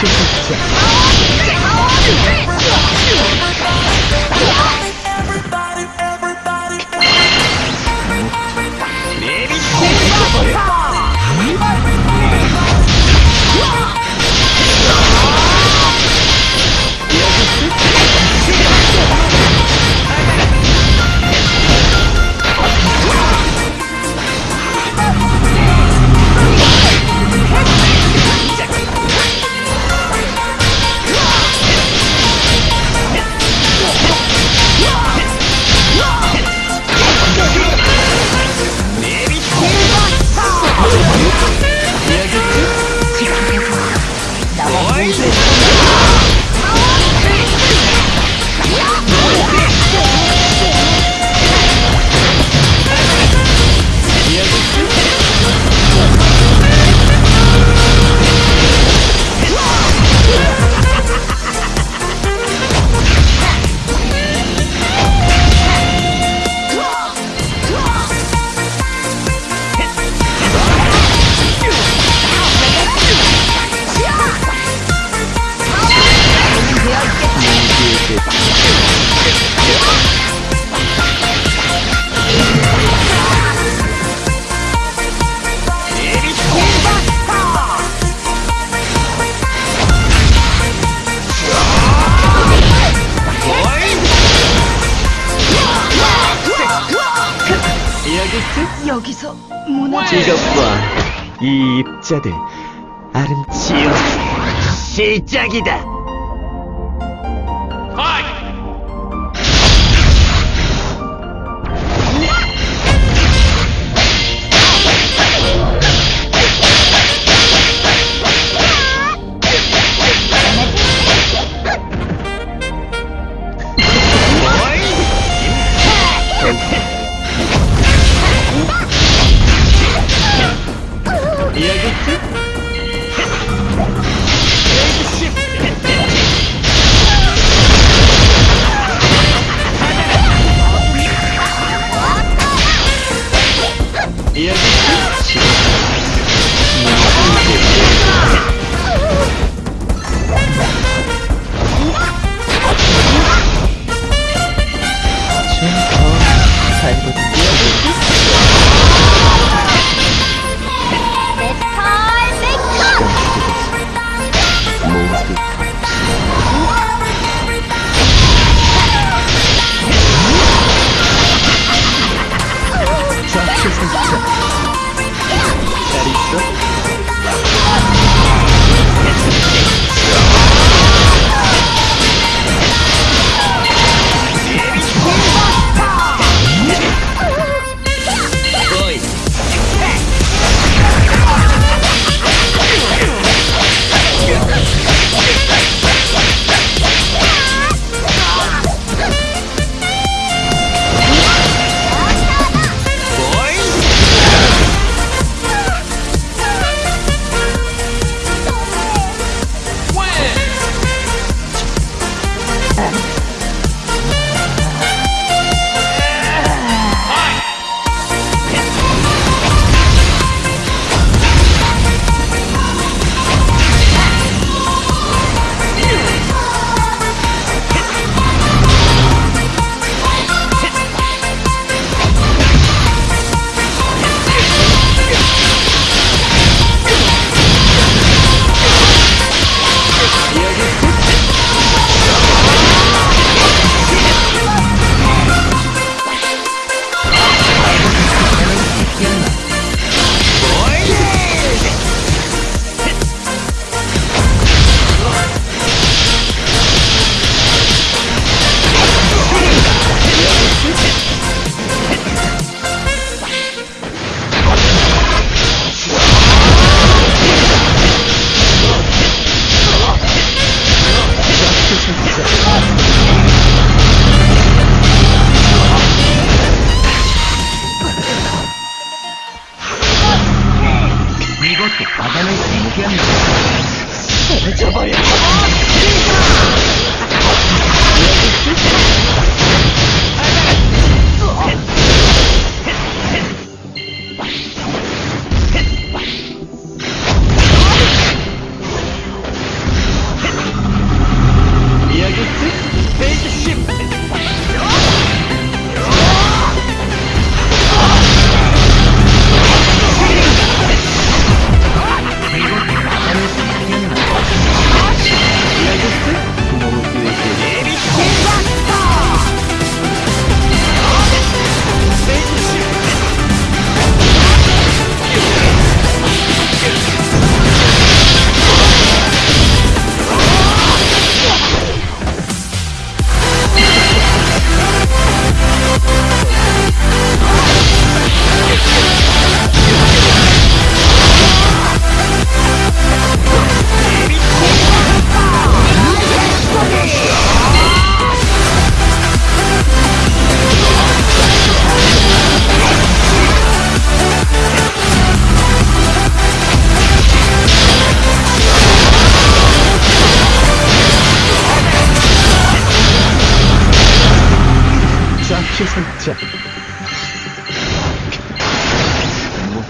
就是我剑 이것과 이 입자들 아름치요 시작이다 Come on! 자. 모두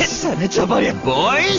해산해져버려 보이